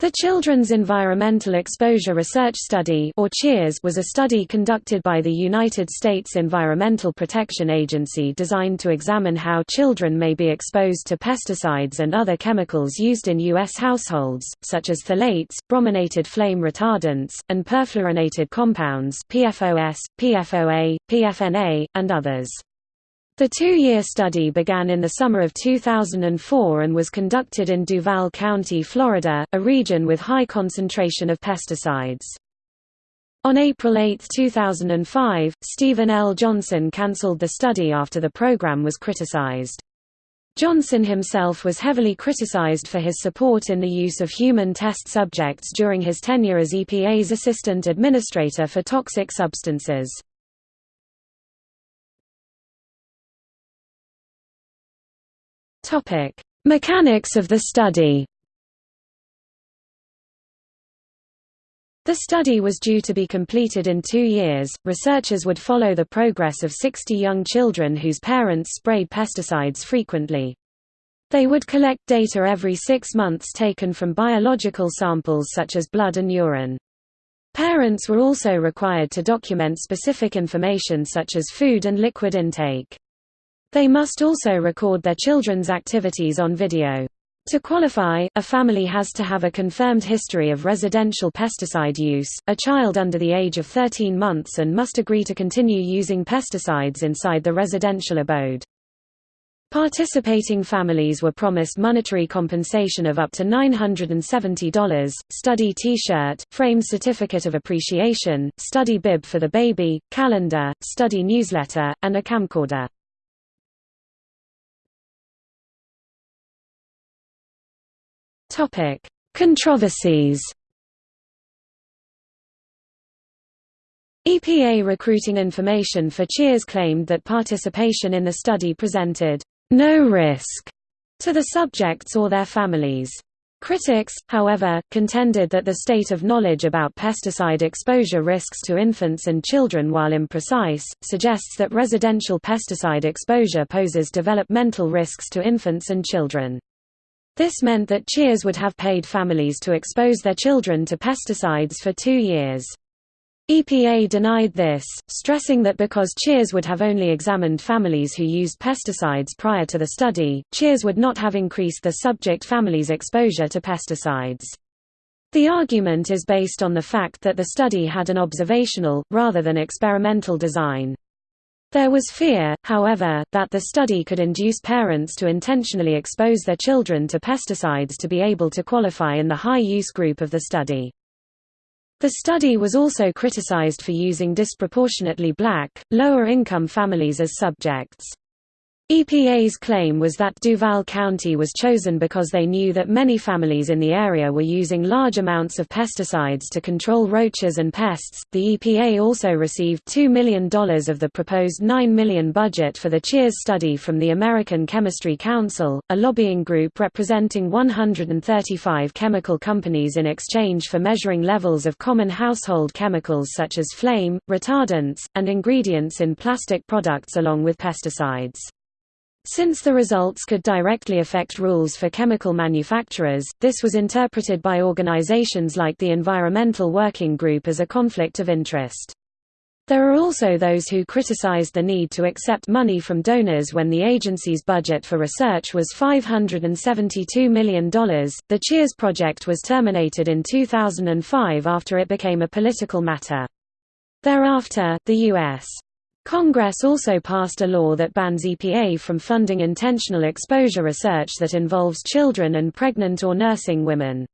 The Children's Environmental Exposure Research Study or CHEERS was a study conducted by the United States Environmental Protection Agency designed to examine how children may be exposed to pesticides and other chemicals used in U.S. households, such as phthalates, brominated flame retardants, and perfluorinated compounds PFOS, PFOA, PFNA, and others. The two-year study began in the summer of 2004 and was conducted in Duval County, Florida, a region with high concentration of pesticides. On April 8, 2005, Stephen L. Johnson cancelled the study after the program was criticized. Johnson himself was heavily criticized for his support in the use of human test subjects during his tenure as EPA's Assistant Administrator for Toxic Substances. Topic: Mechanics of the study. The study was due to be completed in two years. Researchers would follow the progress of 60 young children whose parents sprayed pesticides frequently. They would collect data every six months taken from biological samples such as blood and urine. Parents were also required to document specific information such as food and liquid intake. They must also record their children's activities on video. To qualify, a family has to have a confirmed history of residential pesticide use, a child under the age of 13 months and must agree to continue using pesticides inside the residential abode. Participating families were promised monetary compensation of up to $970, study T-shirt, framed certificate of appreciation, study bib for the baby, calendar, study newsletter, and a camcorder. Topic: Controversies. EPA recruiting information for CHEERS claimed that participation in the study presented no risk to the subjects or their families. Critics, however, contended that the state of knowledge about pesticide exposure risks to infants and children while imprecise, suggests that residential pesticide exposure poses developmental risks to infants and children. This meant that CHEERS would have paid families to expose their children to pesticides for two years. EPA denied this, stressing that because CHEERS would have only examined families who used pesticides prior to the study, CHEERS would not have increased the subject family's exposure to pesticides. The argument is based on the fact that the study had an observational, rather than experimental design. There was fear, however, that the study could induce parents to intentionally expose their children to pesticides to be able to qualify in the high-use group of the study. The study was also criticized for using disproportionately black, lower-income families as subjects. EPA's claim was that Duval County was chosen because they knew that many families in the area were using large amounts of pesticides to control roaches and pests. The EPA also received $2 million of the proposed 9 million budget for the CHEERS study from the American Chemistry Council, a lobbying group representing 135 chemical companies in exchange for measuring levels of common household chemicals such as flame, retardants, and ingredients in plastic products along with pesticides. Since the results could directly affect rules for chemical manufacturers, this was interpreted by organizations like the Environmental Working Group as a conflict of interest. There are also those who criticized the need to accept money from donors when the agency's budget for research was $572 million. The CHEERS project was terminated in 2005 after it became a political matter. Thereafter, the U.S. Congress also passed a law that bans EPA from funding intentional exposure research that involves children and pregnant or nursing women.